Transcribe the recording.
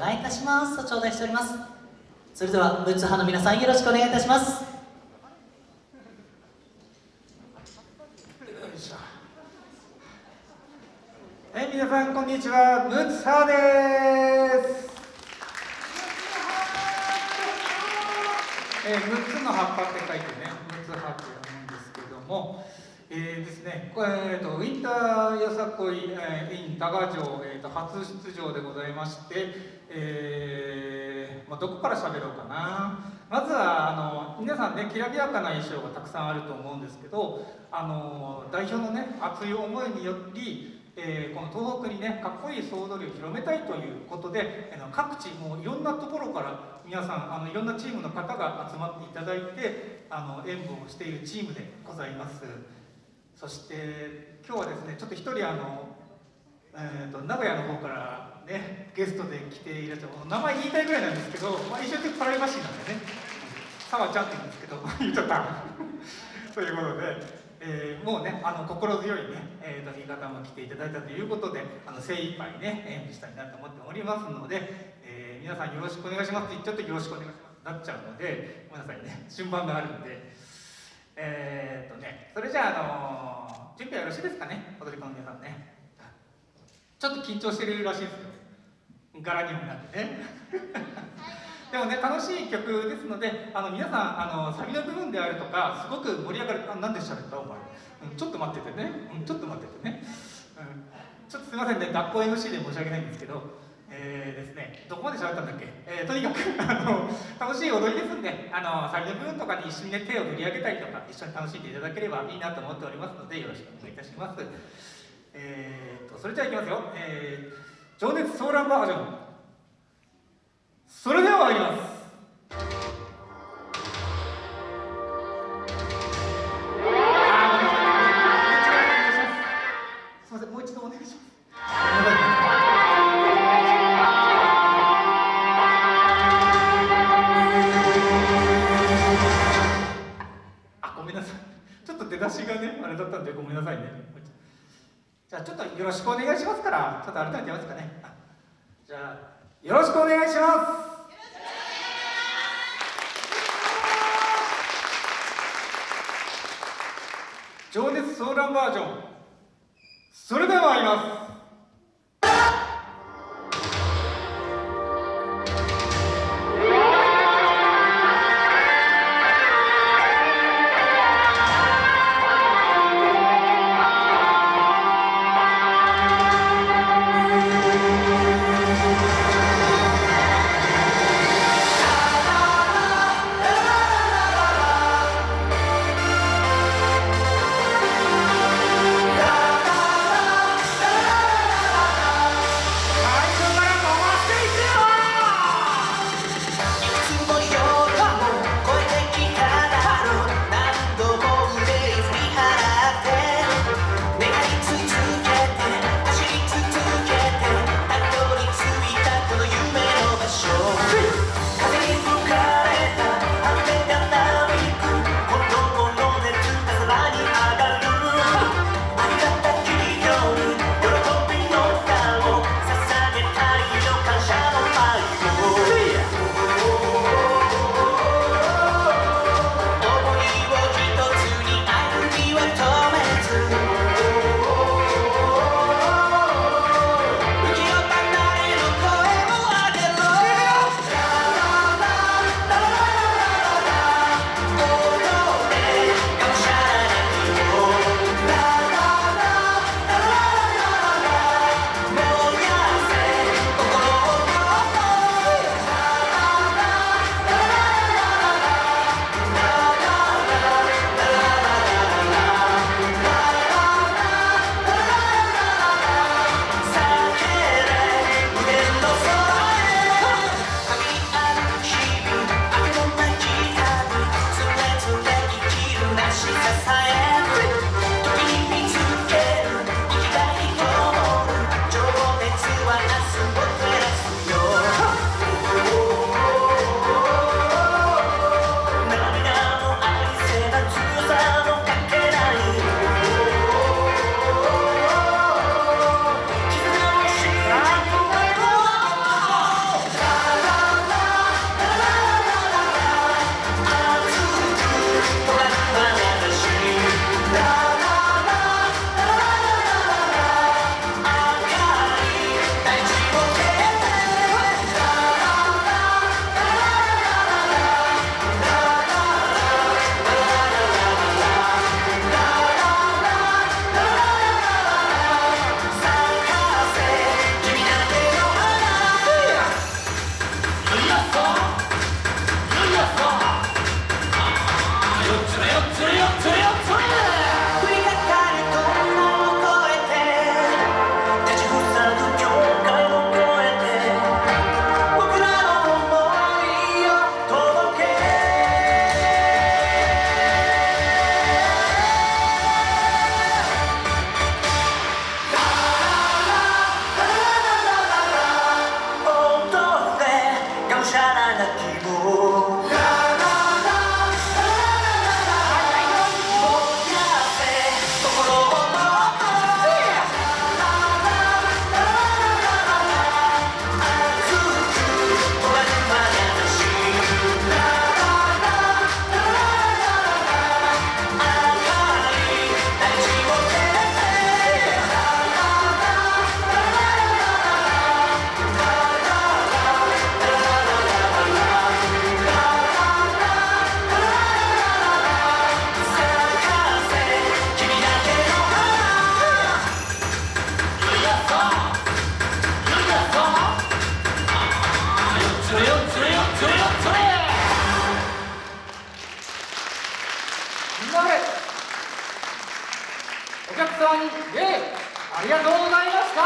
願いいたします。と頂戴しております。それではブーツ派の皆さんよろしくお願いいたします。はい、皆さんこんにちは、ムツハです。えー、6つの葉っぱって書いてね、ムツハって読むんですけども、えー、ですね、えーと、ウィンターよさこい、えー、イン多賀城、えーと、初出場でございまして、えーまあ、どこから喋ろうかな。まずはあの皆さんねきらびやかな衣装がたくさんあると思うんですけどあの代表のね熱い思いによりえー、この東北にねかっこいい総踊りを広めたいということで、あの各地もういろんなところから皆さんあのいろんなチームの方が集まっていただいてあの演舞をしているチームでございますそして今日はですねちょっと一人あの、えーと、名古屋の方からねゲストで来ていらっしゃる名前言いたいぐらいなんですけど、まあ、一緒にパラリマシンなんでね澤ちゃんって言うんですけど言っちゃったということでえー、もうねあの心強いね、えーと、新潟も来ていただいたということであの精一杯ね演舞したいなと思っておりますので、えー、皆さんよろしくお願いしますって言っちゃってよろしくお願いしますなっちゃうのでごめんなさいね順番があるんで。えー、っとねそれじゃあ、あの準備はよろしいですかね？踊り子の皆さんね。ちょっと緊張してるらしいですよ。柄にもなってね。でもね楽しい曲ですのであの皆さんあのサビの部分であるとかすごく盛り上がるあなんで喋った？お前、うん、ちょっと待っててね、うん、ちょっと待っててね、うん、ちょっとすいませんね。学校 MC で申し訳ないんですけどえー、ですねどこまで喋ったんだっけ、えー、とにかく あの楽しい踊りですんであのサビの部分とかに一緒にね手を振り上げたりとか一緒に楽しんでいただければいいなと思っておりますのでよろしくお願いいたします。えーとそれじゃあいきますよ、えー、情熱ソーランバージョン。それでは参ります。じゃあちょっとよろしくお願いしますからちょっと改めてやますかね。じゃあよろしくお願いします。情熱ソーランバージョンそれでは参ります。さい。客様にイエーイありがとうございました。